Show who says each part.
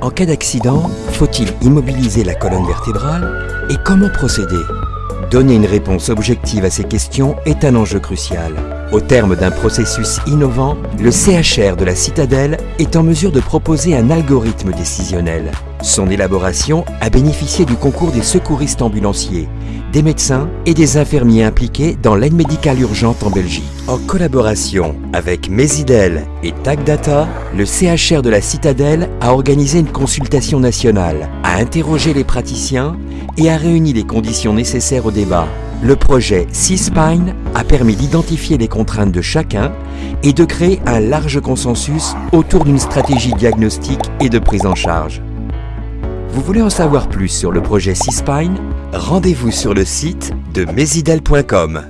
Speaker 1: En cas d'accident, faut-il immobiliser la colonne vertébrale Et comment procéder? Donner une réponse objective à ces questions est un enjeu crucial. Au terme d'un processus innovant, le CHR de la Citadelle est en mesure de proposer un algorithme décisionnel. Son élaboration a bénéficié du concours des secouristes ambulanciers, des médecins et des infirmiers impliqués dans l'aide médicale urgente en Belgique. En collaboration avec Mesidel et TagData, le CHR de la Citadelle a organisé une consultation nationale, a interrogé les praticiens et a réuni les conditions nécessaires au débat. Le projet C-Spine a permis d'identifier les contraintes de chacun et de créer un large consensus autour d'une stratégie diagnostique et de prise en charge. Vous voulez en savoir plus sur le projet C-Spine Rendez-vous sur le site de mesidel.com.